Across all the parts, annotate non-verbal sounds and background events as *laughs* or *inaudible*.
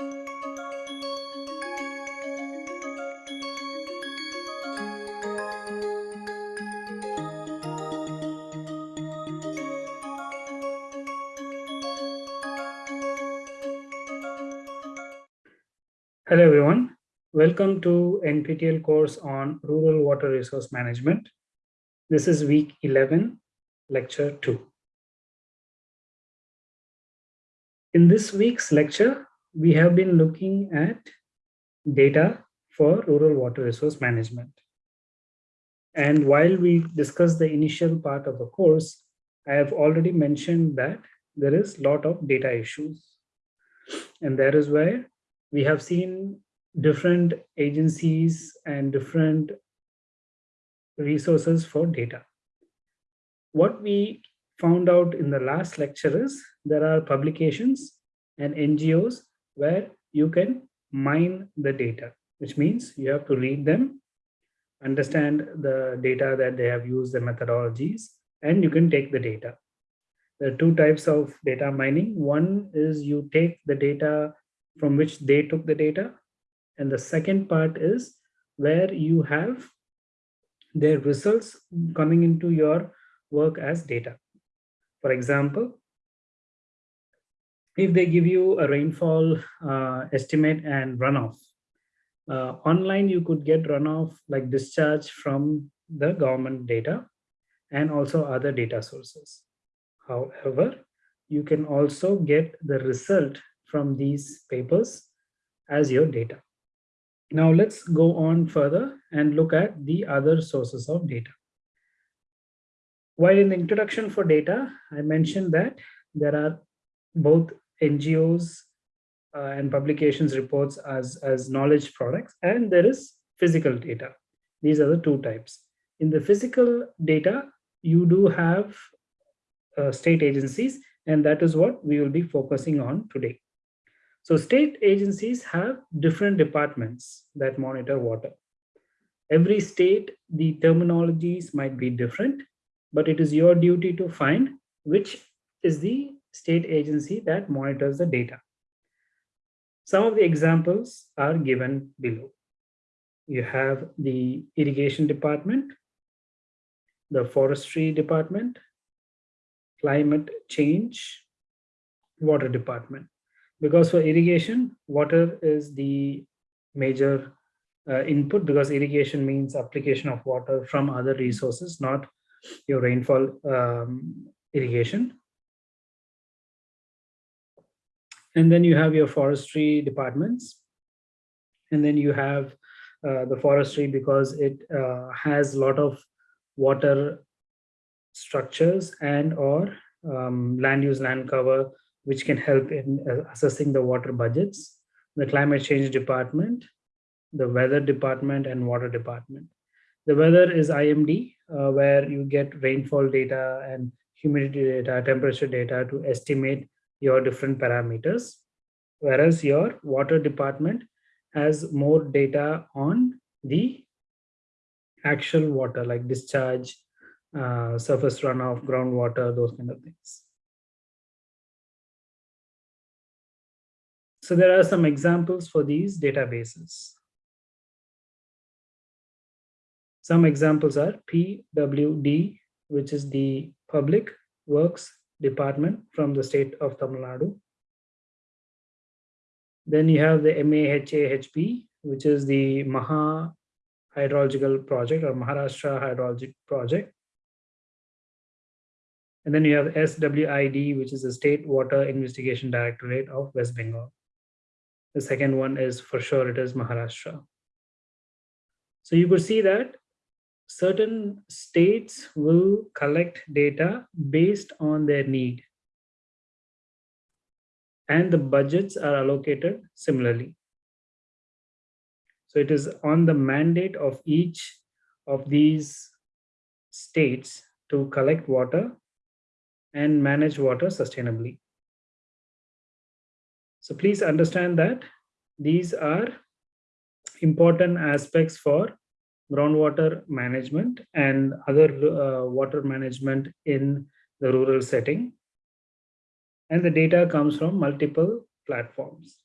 Hello everyone. Welcome to NPTEL course on Rural Water Resource Management. This is week 11, lecture 2. In this week's lecture, we have been looking at data for rural water resource management. And while we discuss the initial part of the course, I have already mentioned that there is a lot of data issues. And that is where we have seen different agencies and different resources for data. What we found out in the last lecture is there are publications and NGOs where you can mine the data, which means you have to read them, understand the data that they have used, the methodologies, and you can take the data. There are two types of data mining. One is you take the data from which they took the data. And the second part is where you have their results coming into your work as data. For example, if they give you a rainfall uh, estimate and runoff, uh, online you could get runoff like discharge from the government data and also other data sources. However, you can also get the result from these papers as your data. Now let's go on further and look at the other sources of data. While in the introduction for data, I mentioned that there are both NGOs uh, and publications reports as, as knowledge products, and there is physical data. These are the two types. In the physical data, you do have uh, state agencies, and that is what we will be focusing on today. So state agencies have different departments that monitor water. Every state, the terminologies might be different, but it is your duty to find which is the state agency that monitors the data. Some of the examples are given below. You have the irrigation department, the forestry department, climate change, water department because for irrigation, water is the major uh, input because irrigation means application of water from other resources, not your rainfall um, irrigation. And then you have your forestry departments. And then you have uh, the forestry because it uh, has a lot of water structures and or um, land use land cover which can help in uh, assessing the water budgets, the climate change department, the weather department, and water department. The weather is IMD, uh, where you get rainfall data and humidity data, temperature data to estimate your different parameters. Whereas your water department has more data on the actual water like discharge, uh, surface runoff, groundwater, those kind of things. So there are some examples for these databases. Some examples are PWD, which is the Public Works Department from the state of Tamil Nadu. Then you have the MAHAHP, which is the Maha Hydrological Project or Maharashtra Hydrologic Project. And then you have SWID, which is the State Water Investigation Directorate of West Bengal. The second one is for sure it is Maharashtra. So you could see that certain states will collect data based on their need. And the budgets are allocated similarly. So it is on the mandate of each of these states to collect water and manage water sustainably. So please understand that these are important aspects for groundwater management and other uh, water management in the rural setting. And the data comes from multiple platforms.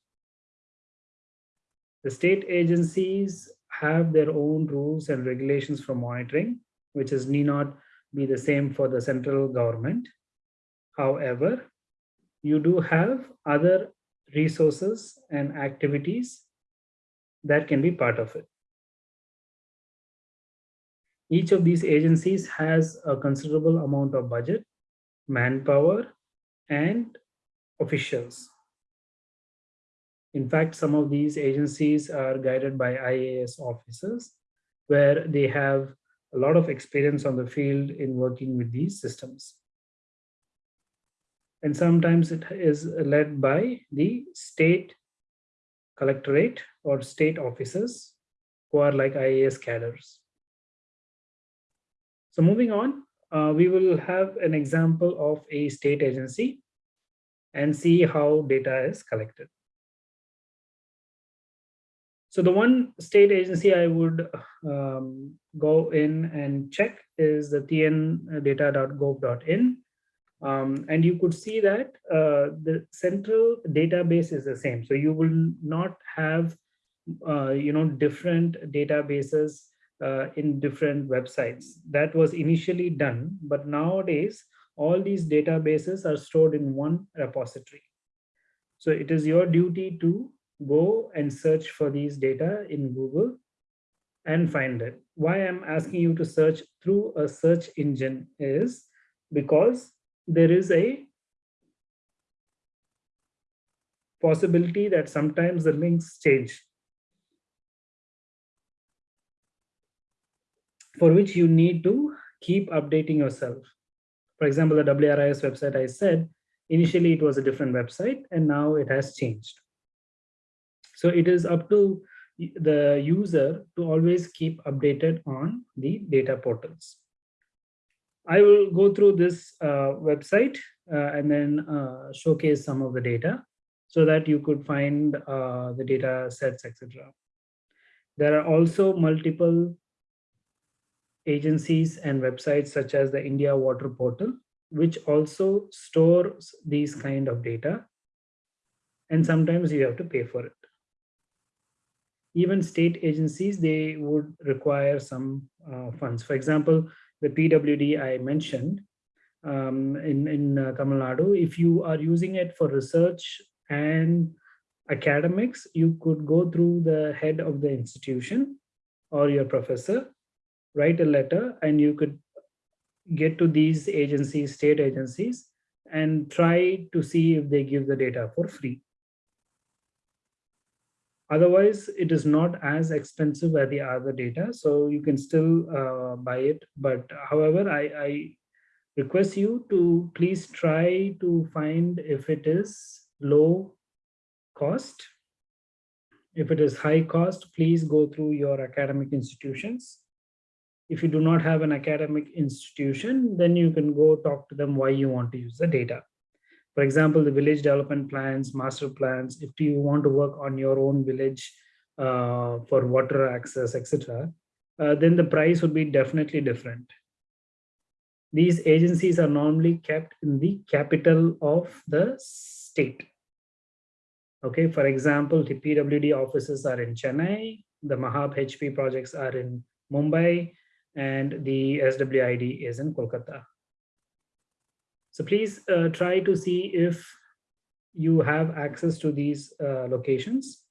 The state agencies have their own rules and regulations for monitoring, which is need not be the same for the central government. However, you do have other resources and activities that can be part of it. Each of these agencies has a considerable amount of budget, manpower, and officials. In fact, some of these agencies are guided by IAS officers, where they have a lot of experience on the field in working with these systems. And sometimes it is led by the state collectorate or state officers who are like IAS cadres. So moving on, uh, we will have an example of a state agency and see how data is collected. So the one state agency I would um, go in and check is the tndata.gov.in. Um, and you could see that uh, the central database is the same. So you will not have, uh, you know, different databases uh, in different websites. That was initially done, but nowadays all these databases are stored in one repository. So it is your duty to go and search for these data in Google and find it. Why I'm asking you to search through a search engine is because there is a possibility that sometimes the links change. For which you need to keep updating yourself. For example, the WRIS website I said, initially it was a different website and now it has changed. So it is up to the user to always keep updated on the data portals. I will go through this uh, website uh, and then uh, showcase some of the data so that you could find uh, the data sets, etc. There are also multiple agencies and websites such as the India Water Portal, which also stores these kind of data. And sometimes you have to pay for it. Even state agencies, they would require some uh, funds. For example, the PWD I mentioned um, in, in uh, Tamil Nadu, if you are using it for research and academics, you could go through the head of the institution or your professor write a letter and you could get to these agencies, state agencies, and try to see if they give the data for free. Otherwise, it is not as expensive as the other data, so you can still uh, buy it. But however, I, I request you to please try to find if it is low cost. If it is high cost, please go through your academic institutions if you do not have an academic institution, then you can go talk to them why you want to use the data. For example, the village development plans, master plans, if you want to work on your own village uh, for water access, etc., uh, then the price would be definitely different. These agencies are normally kept in the capital of the state. Okay, for example, the PWD offices are in Chennai, the Mahab HP projects are in Mumbai, and the SWID is in Kolkata. So please uh, try to see if you have access to these uh, locations.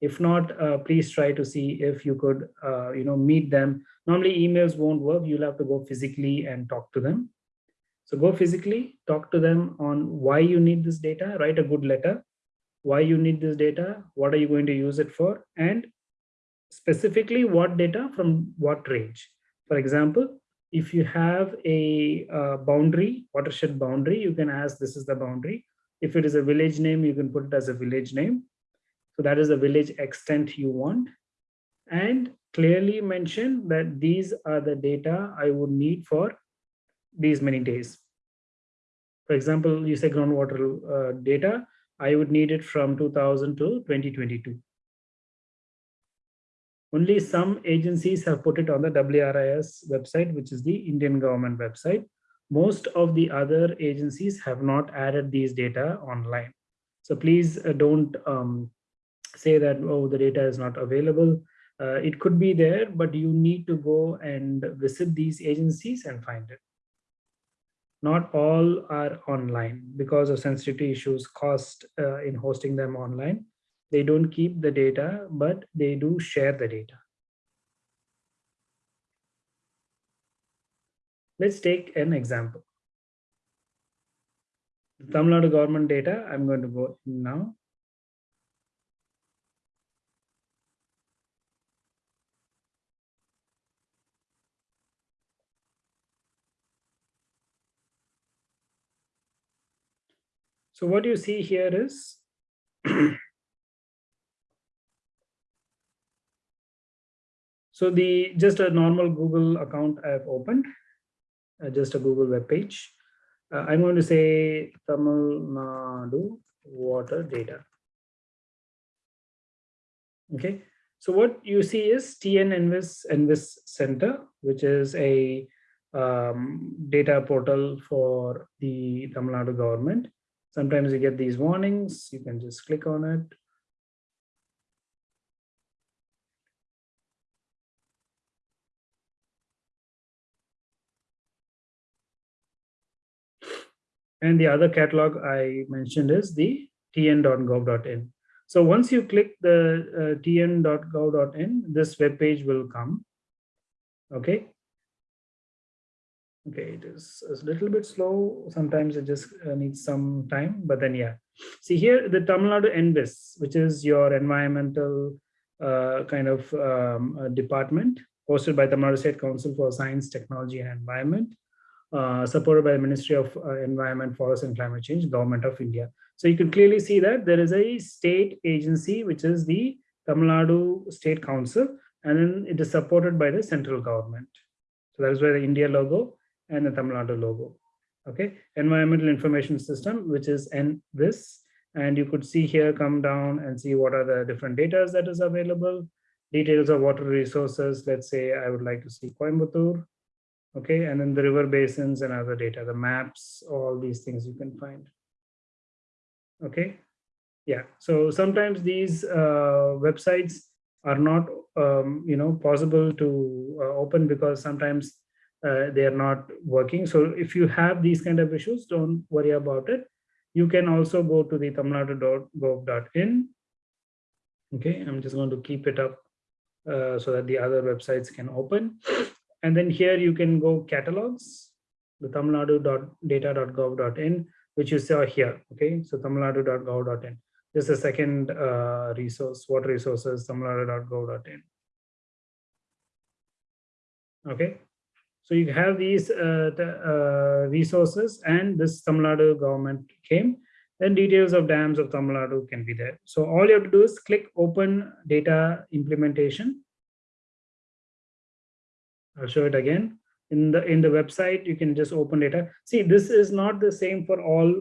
If not, uh, please try to see if you could, uh, you know, meet them. Normally emails won't work. You'll have to go physically and talk to them. So go physically, talk to them on why you need this data, write a good letter, why you need this data, what are you going to use it for, and specifically what data from what range. For example, if you have a uh, boundary, watershed boundary, you can ask this is the boundary. If it is a village name, you can put it as a village name. So that is the village extent you want. And clearly mention that these are the data I would need for these many days. For example, you say groundwater uh, data, I would need it from 2000 to 2022. Only some agencies have put it on the WRIS website, which is the Indian government website. Most of the other agencies have not added these data online. So please uh, don't um, say that, oh, the data is not available. Uh, it could be there, but you need to go and visit these agencies and find it. Not all are online because of sensitivity issues, cost uh, in hosting them online. They don't keep the data, but they do share the data. Let's take an example. The Tamil Nadu government data, I'm going to go now. So what you see here is *clears throat* so the just a normal Google account I've opened, uh, just a Google web page. Uh, I'm going to say Tamil Nadu water data. Okay, so what you see is TN Envis Envis Center, which is a um, data portal for the Tamil Nadu government. Sometimes you get these warnings, you can just click on it. And the other catalog I mentioned is the tn.gov.in. So once you click the uh, tn.gov.in, this web page will come. Okay, okay it is a little bit slow sometimes it just uh, needs some time but then yeah see here the tamil nadu envis which is your environmental uh, kind of um, uh, department hosted by tamil nadu state council for science technology and environment uh, supported by the ministry of uh, environment forest and climate change government of india so you can clearly see that there is a state agency which is the tamil nadu state council and then it is supported by the central government so that is where the india logo and the Tamil Nadu logo. Okay, environmental information system, which is ENVIS. And you could see here, come down and see what are the different data that is available. Details of water resources. Let's say I would like to see Coimbatore. Okay, and then the river basins and other data, the maps, all these things you can find. Okay, yeah. So sometimes these uh, websites are not, um, you know, possible to uh, open because sometimes uh, they are not working. So if you have these kind of issues, don't worry about it. You can also go to the tamilnadu.gov.in. Okay, I'm just going to keep it up uh, so that the other websites can open. And then here you can go catalogs, the tamilnadu.data.gov.in, which you saw here. Okay, so tamilnadu.gov.in. Just a second uh, resource, water resources, tamilnadu.gov.in. Okay, so you have these uh, the, uh, resources and this Tamil Nadu government came, then details of dams of Tamil Nadu can be there. So all you have to do is click open data implementation. I'll show it again. In the in the website, you can just open data. See, this is not the same for all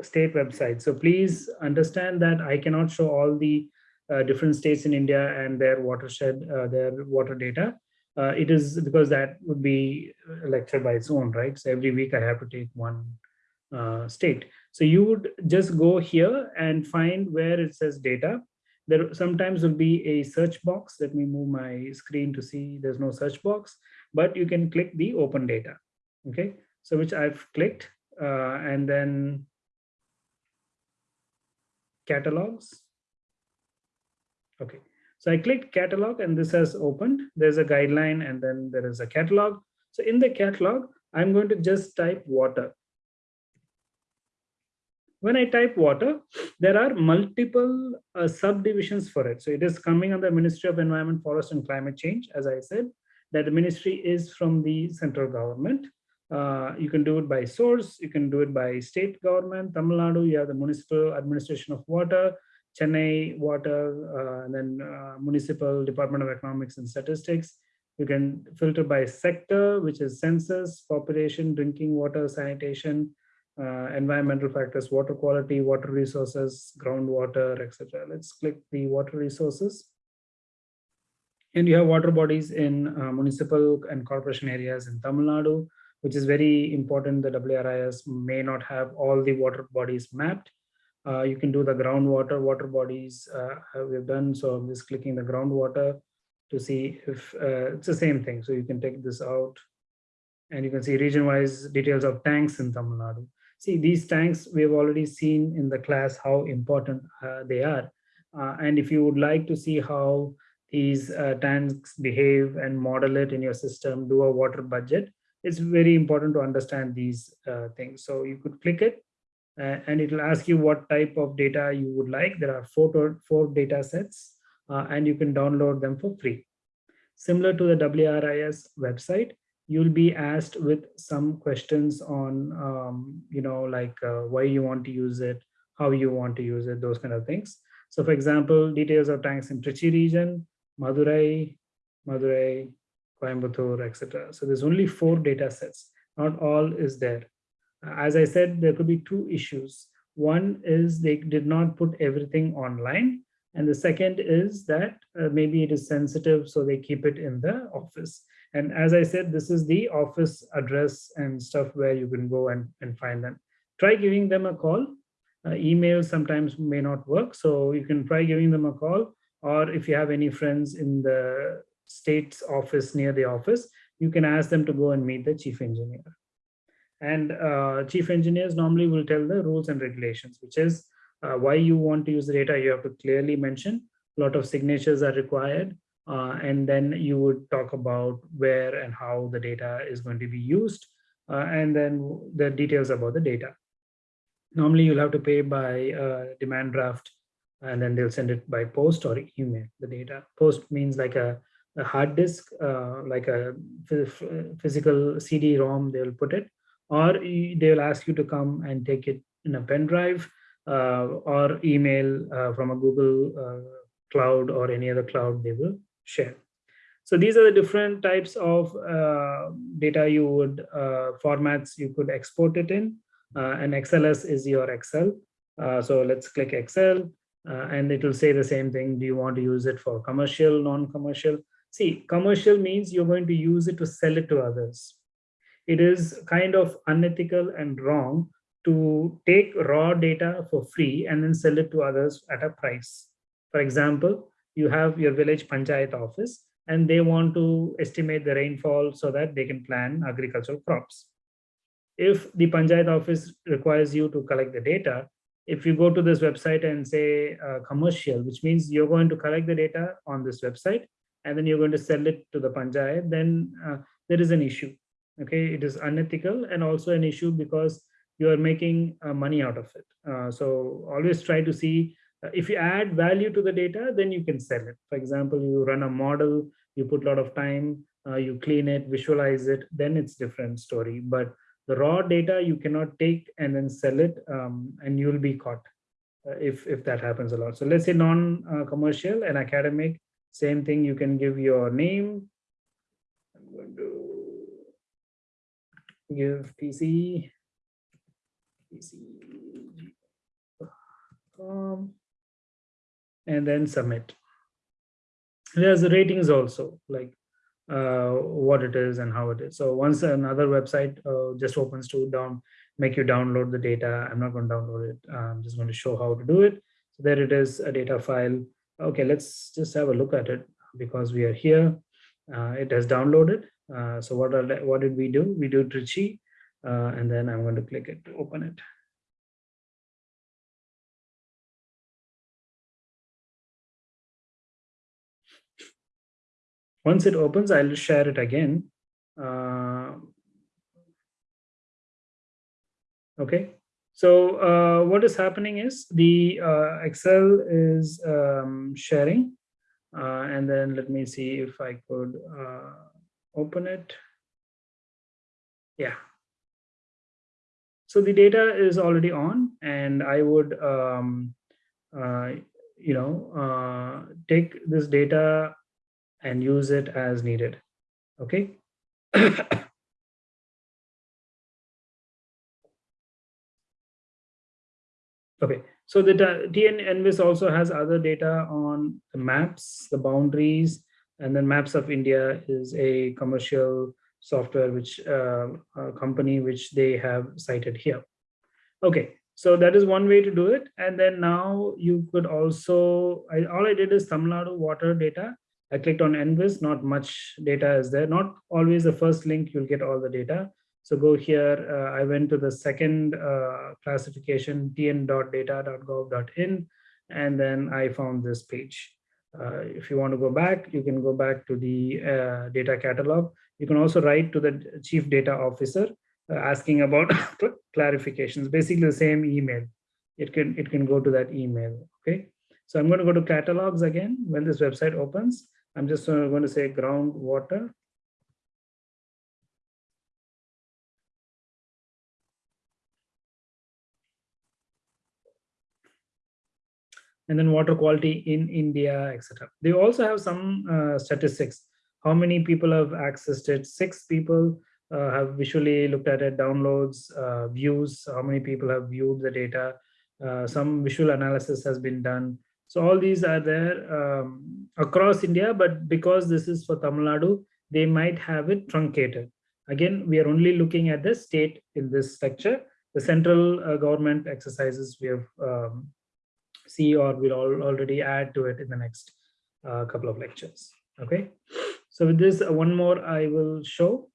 state websites. So please understand that I cannot show all the uh, different states in India and their watershed, uh, their water data uh, it is because that would be a lecture by its own, right? So every week I have to take one uh, state. So you would just go here and find where it says data. There sometimes will be a search box. Let me move my screen to see there's no search box, but you can click the open data. Okay, so which I've clicked uh, and then catalogs. Okay, so I clicked catalog and this has opened. There's a guideline and then there is a catalog. So in the catalog, I'm going to just type water. When I type water, there are multiple uh, subdivisions for it. So it is coming under the Ministry of Environment, Forest and Climate Change, as I said, that the ministry is from the central government. Uh, you can do it by source, you can do it by state government, Tamil Nadu, you have the Municipal Administration of Water, Chennai Water, uh, and then uh, Municipal Department of Economics and Statistics. You can filter by sector, which is census, population, drinking water, sanitation, environmental factors, water quality, water resources, groundwater, etc. Let's click the water resources. And you have water bodies in uh, municipal and corporation areas in Tamil Nadu, which is very important. The WRIS may not have all the water bodies mapped, Uh, you can do the groundwater, water bodies uh, we've done. So I'm just clicking the groundwater to see if uh, it's the same thing. So you can take this out and you can see region-wise details of tanks in Tamil Nadu. See, these tanks we've already seen in the class how important uh, they are. Uh, and if you would like to see how these uh, tanks behave and model it in your system, do a water budget, it's very important to understand these uh, things. So you could click it uh, and it will ask you what type of data you would like. There are four, four data sets uh, and you can download them for free. Similar to the WRIS website, you'll be asked with some questions on, um, you know, like uh, why you want to use it, how you want to use it, those kind of things. So for example, details of tanks in Trichy region, Madurai, Madurai, Coimbatore, etc. So there's only four data sets. Not all is there. As I said, there could be two issues. One is they did not put everything online. And the second is that uh, maybe it is sensitive, so they keep it in the office. And as I said, this is the office address and stuff where you can go and, and find them. Try giving them a call. Uh, email sometimes may not work, so you can try giving them a call. Or if you have any friends in the state's office near the office, you can ask them to go and meet the chief engineer. And uh, chief engineers normally will tell the rules and regulations, which is uh, why you want to use the data, you have to clearly mention. A lot of signatures are required. Uh, and then you would talk about where and how the data is going to be used, uh, and then the details about the data. Normally, you'll have to pay by uh, demand draft, and then they'll send it by post or email, the data. Post means like a, a hard disk, uh, like a physical CD-ROM, they'll put it, or they'll ask you to come and take it in a pen drive, uh, or email uh, from a Google cloud or any other cloud they will share. So these are the different types of uh, data you would, uh, formats you could export it in. Uh, and XLS is your Excel. so let's click Excel and it will say the same thing. Do you want to use it for commercial, non-commercial? See, commercial means you're going to use it to sell it to others. It is kind of unethical and wrong to take raw data for free and then sell it to others at a price. For example, you have your village panchayat office and they want to estimate the rainfall so that they can plan agricultural crops. If the panchayat office requires you to collect the data, if you go to this website and say uh, commercial, which means you're going to collect the data on this website and then you're going to sell it to the panchayat, then uh, there is an issue. Okay, it is unethical and also an issue because you are making uh, money out of it. Uh, so always try to see if you add value to the data, then you can sell it. For example, you run a model, you put a lot of time, uh, you clean it, visualize it, then it's different story. But the raw data you cannot take and then sell it um, and you'll be caught uh, if, if that happens a lot. So let's say non-commercial and academic, same thing, you can give your name. I'm going to give PC, PC, um, and then submit. There's the ratings also, like uh, what it is and how it is. So once another website uh, just opens to down, make you download the data. I'm not going to download it. I'm just going to show how to do it. So there it is, a data file. Okay, let's just have a look at it because we are here. Uh, it has downloaded. Uh, so what are what did we do? We do Trichy, uh, and then I'm going to click it to open it. Once it opens, I'll share it again. Uh, okay, so uh, what is happening is the uh, Excel is um, sharing. Uh, and then let me see if I could uh, open it. Yeah. So the data is already on and I would, um, uh, you know, take this data and use it as needed. Okay. *coughs* okay. So the TN ENVIS also has other data on the maps, the boundaries, and then Maps of India is a commercial software which uh, company which they have cited here. Okay, So that is one way to do it. And then now you could also, I, all I did is Tamil Nadu water data. I clicked on ENVIS, not much data is there. Not always the first link, you'll get all the data. So go here, uh, I went to the second uh, classification, tn.data.gov.in, and then I found this page. Uh, if you want to go back, you can go back to the uh, data catalog. You can also write to the chief data officer uh, asking about *laughs* clarifications, basically the same email. It can, it can go to that email, okay? So I'm going to go to catalogs again when this website opens. I'm just going to say groundwater and then water quality in India, etc. They also have some uh, statistics. How many people have accessed it? Six people uh, have visually looked at it, downloads, uh, views, how many people have viewed the data. Uh, some visual analysis has been done. So all these are there um, across India, but because this is for Tamil Nadu, they might have it truncated. Again, we are only looking at the state in this lecture. The central uh, government exercises we have um, see or we'll all already add to it in the next uh, couple of lectures. Okay, so with this, uh, one more I will show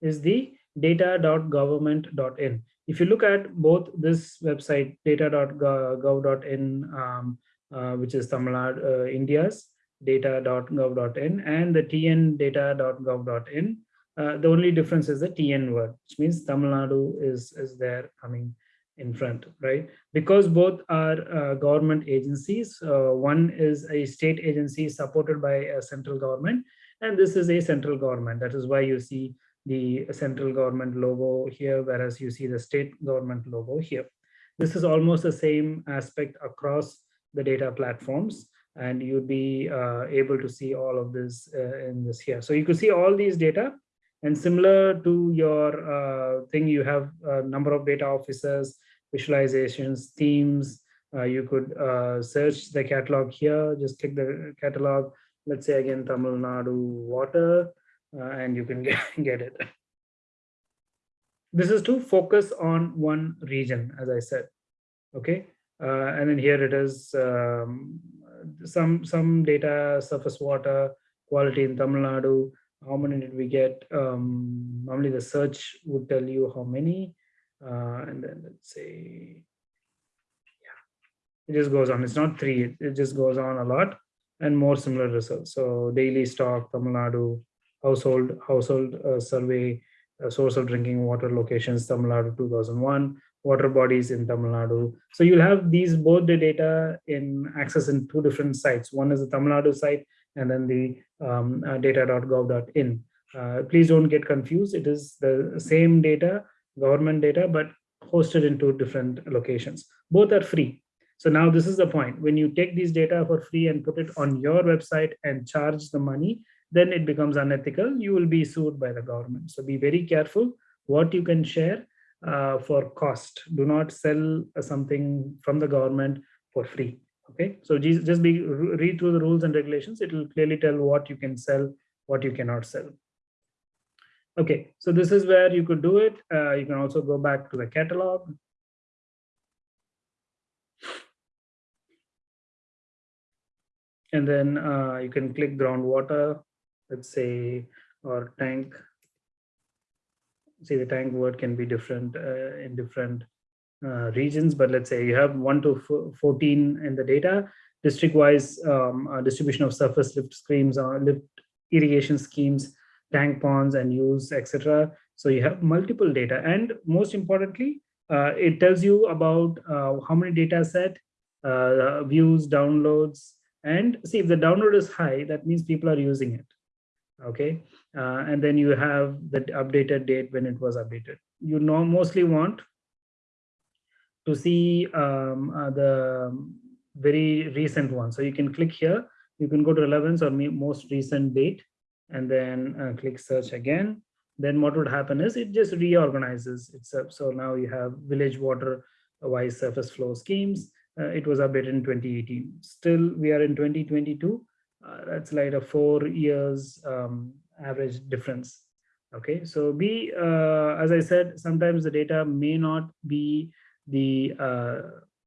is the data.government.in. If you look at both this website, data.gov.in, um, which is Tamil Nadu, uh, India's data.gov.in and the tn data.gov.in, uh, the only difference is the TN word, which means Tamil Nadu is, is there coming in front, right? Because both are uh, government agencies. Uh, one is a state agency supported by a central government, and this is a central government. That is why you see the central government logo here, whereas you see the state government logo here. This is almost the same aspect across the data platforms, and you'd be uh, able to see all of this uh, in this here. So you could see all these data, and similar to your uh, thing, you have a number of data officers, visualizations, themes. Uh, you could uh, search the catalog here, just click the catalog. Let's say again, Tamil Nadu water, uh, and you can *laughs* get, get it. This is to focus on one region, as I said. Okay, and then here it is um, some some data, surface water quality in Tamil Nadu. How many did we get? Um, normally the search would tell you how many. Uh, and then let's say, yeah, it just goes on. It's not three, it, it just goes on a lot and more similar results. So daily stock, Tamil Nadu, household household uh, survey, uh, source of drinking water locations, Tamil Nadu 2001, water bodies in Tamil Nadu. So you'll have these both the data in access in two different sites. One is the Tamil Nadu site and then the um, uh, data.gov.in. Uh, please don't get confused. It is the same data government data, but hosted in two different locations. Both are free. So now this is the point. When you take these data for free and put it on your website and charge the money, then it becomes unethical. You will be sued by the government. So be very careful what you can share uh, for cost. Do not sell something from the government for free. Okay, so just be read through the rules and regulations. It will clearly tell what you can sell, what you cannot sell. Okay, so this is where you could do it. Uh, you can also go back to the catalog. And then uh, you can click groundwater, let's say, or tank. See the tank word can be different uh, in different uh, regions, but let's say you have 1 to 14 in the data, district-wise um, uh, distribution of surface lift schemes or lift irrigation schemes tank ponds and use, etc. So you have multiple data. And most importantly, uh, it tells you about uh, how many data set, uh, views, downloads, and see if the download is high, that means people are using it. Okay. Uh, and then you have the updated date when it was updated. You know, mostly want to see um, uh, the very recent one. So you can click here. You can go to relevance or most recent date and then uh, click search again, then what would happen is it just reorganizes itself. So now you have village water wise surface flow schemes. Uh, it was updated in 2018. Still, we are in 2022. Uh, that's like a four years um, average difference. Okay, so be, uh, as I said, sometimes the data may not be the uh,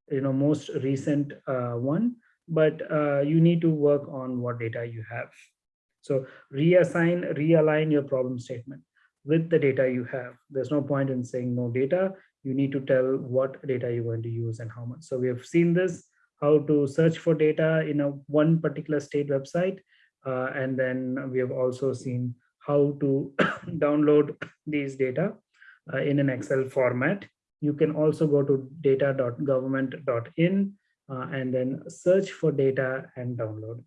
you know most recent one, but you need to work on what data you have. So reassign, realign your problem statement with the data you have. There's no point in saying no data. You need to tell what data you're going to use and how much. So we have seen this, how to search for data in a one particular state website. Uh, and then we have also seen how to *coughs* download these data uh, in an Excel format. You can also go to data.government.in uh, and then search for data and download.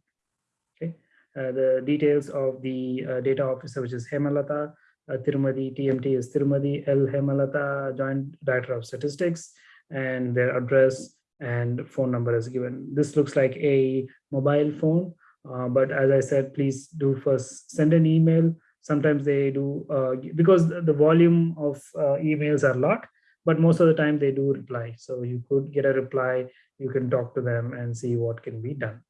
Okay, uh, the details of the uh, data officer, which is Hemalata, uh, Thirumathi, TMT is Thirumathi, L Hemalata, Joint Director of Statistics, and their address and phone number is given. This looks like a mobile phone, uh, but as I said, please do first send an email. Sometimes they do, uh, because the, volume of uh, emails are lot, but most of the time they do reply. So you could get a reply, you can talk to them and see what can be done.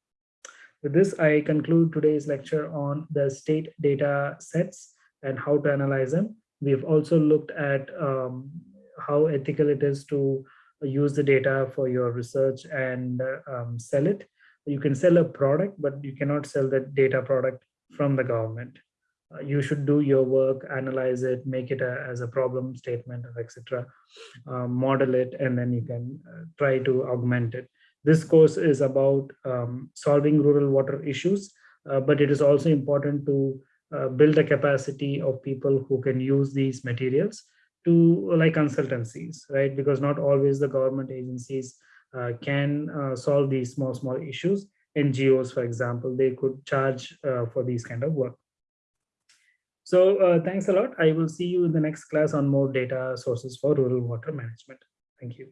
With this, I conclude today's lecture on the state data sets and how to analyze them. We've also looked at um, how ethical it is to use the data for your research and um, sell it. You can sell a product, but you cannot sell the data product from the government. Uh, you should do your work, analyze it, make it a, as a problem statement, etc., um, model it, and then you can uh, try to augment it. This course is about um, solving rural water issues, uh, but it is also important to uh, build a capacity of people who can use these materials to like consultancies, right? Because not always the government agencies uh, can uh, solve these small, small issues. NGOs, for example, they could charge uh, for these kind of work. So uh, thanks a lot. I will see you in the next class on more data sources for rural water management. Thank you.